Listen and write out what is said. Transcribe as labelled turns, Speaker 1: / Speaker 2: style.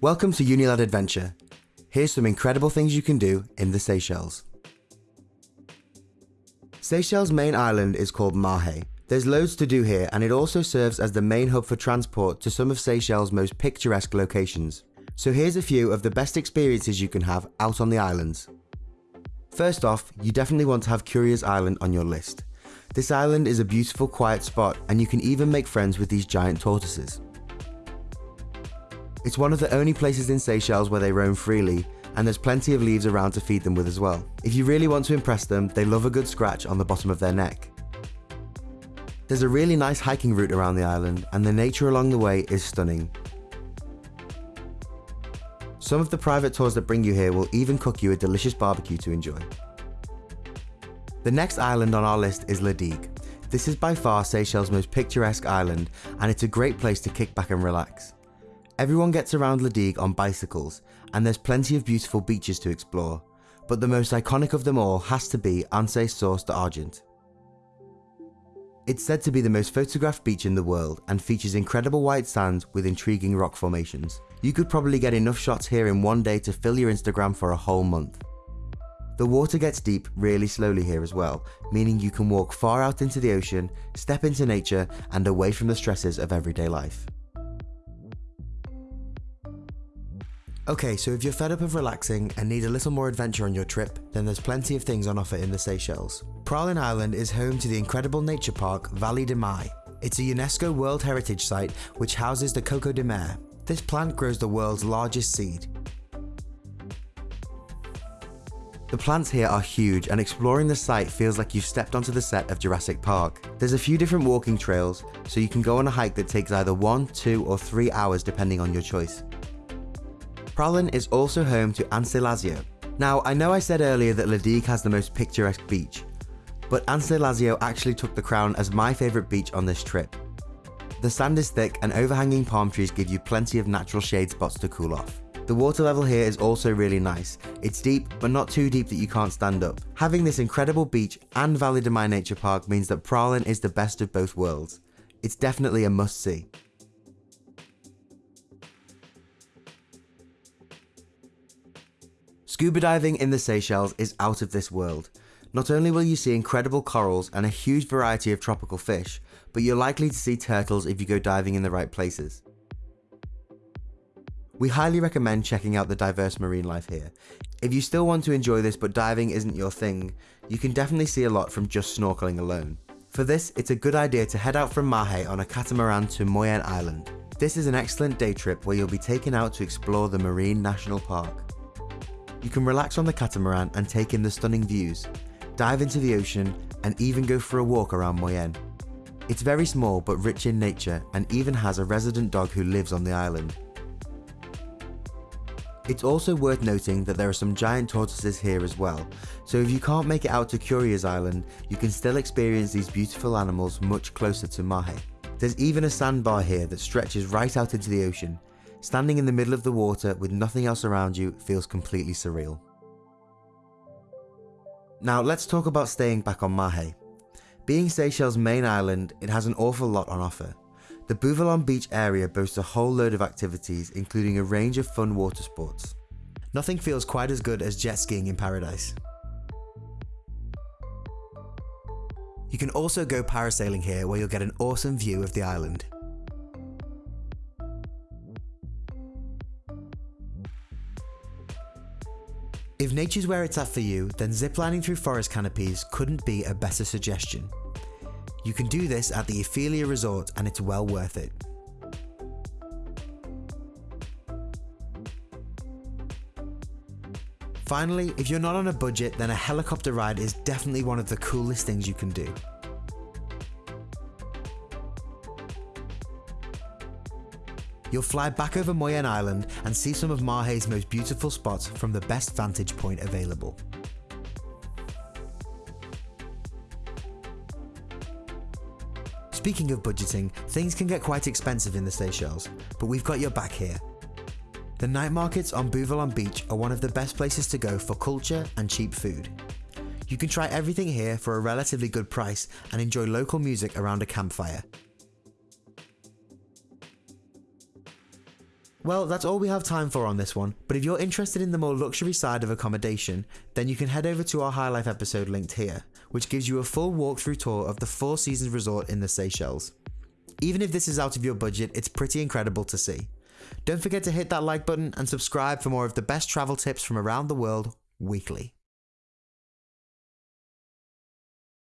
Speaker 1: Welcome to Unilad Adventure. Here's some incredible things you can do in the Seychelles. Seychelles' main island is called Mahe. There's loads to do here and it also serves as the main hub for transport to some of Seychelles' most picturesque locations. So here's a few of the best experiences you can have out on the islands. First off, you definitely want to have Curieuse Island on your list. This island is a beautiful quiet spot and you can even make friends with these giant tortoises. It's one of the only places in Seychelles where they roam freely, and there's plenty of leaves around to feed them with as well. If you really want to impress them, they love a good scratch on the bottom of their neck. There's a really nice hiking route around the island, and the nature along the way is stunning. Some of the private tours that bring you here will even cook you a delicious barbecue to enjoy. The next island on our list is La Digue. This is by far Seychelles' most picturesque island, and it's a great place to kick back and relax. Everyone gets around La Digue on bicycles, and there's plenty of beautiful beaches to explore, but the most iconic of them all has to be Anse Source d'Argent. It's said to be the most photographed beach in the world and features incredible white sand with intriguing rock formations. You could probably get enough shots here in one day to fill your Instagram for a whole month. The water gets deep really slowly here as well, meaning you can walk far out into the ocean, step into nature and away from the stresses of everyday life. Okay, so if you're fed up of relaxing and need a little more adventure on your trip, then there's plenty of things on offer in the Seychelles. Praslin Island is home to the incredible nature park Vallée de Mai. It's a UNESCO World Heritage Site which houses the coco de mer. This plant grows the world's largest seed. The plants here are huge and exploring the site feels like you've stepped onto the set of Jurassic Park. There's a few different walking trails, so you can go on a hike that takes either one, two or three hours depending on your choice. Praslin is also home to Anse Lazio. Now, I know I said earlier that Le has the most picturesque beach, but Anse Lazio actually took the crown as my favourite beach on this trip. The sand is thick and overhanging palm trees give you plenty of natural shade spots to cool off. The water level here is also really nice. It's deep, but not too deep that you can't stand up. Having this incredible beach and Vallée de Mai Nature Park means that Praslin is the best of both worlds. It's definitely a must Scuba diving in the Seychelles is out of this world. Not only will you see incredible corals and a huge variety of tropical fish, but you're likely to see turtles if you go diving in the right places. We highly recommend checking out the diverse marine life here. If you still want to enjoy this but diving isn't your thing, you can definitely see a lot from just snorkeling alone. For this, it's a good idea to head out from Mahe on a catamaran to Moyen Island. This is an excellent day trip where you'll be taken out to explore the Marine National Park. You can relax on the catamaran and take in the stunning views, dive into the ocean and even go for a walk around Moyen. It's very small but rich in nature and even has a resident dog who lives on the island. It's also worth noting that there are some giant tortoises here as well, so if you can't make it out to Curieuse Island, you can still experience these beautiful animals much closer to Mahe. There's even a sandbar here that stretches right out into the ocean, Standing in the middle of the water with nothing else around you feels completely surreal. Now let's talk about staying back on Mahe. Being Seychelles' main island, it has an awful lot on offer. The Beau Vallon Beach area boasts a whole load of activities including a range of fun water sports. Nothing feels quite as good as jet skiing in paradise. You can also go parasailing here where you'll get an awesome view of the island. If nature's where it's at for you, then ziplining through forest canopies couldn't be a better suggestion. You can do this at the Ephelia Resort and it's well worth it. Finally, if you're not on a budget, then a helicopter ride is definitely one of the coolest things you can do. You'll fly back over Moyen Island and see some of Mahe's most beautiful spots from the best vantage point available. Speaking of budgeting, things can get quite expensive in the Seychelles, but we've got your back here. The night markets on Beau Vallon Beach are one of the best places to go for culture and cheap food. You can try everything here for a relatively good price and enjoy local music around a campfire. Well, that's all we have time for on this one, but if you're interested in the more luxury side of accommodation, then you can head over to our High Life episode linked here, which gives you a full walkthrough tour of the Four Seasons Resort in the Seychelles. Even if this is out of your budget, it's pretty incredible to see. Don't forget to hit that like button and subscribe for more of the best travel tips from around the world weekly.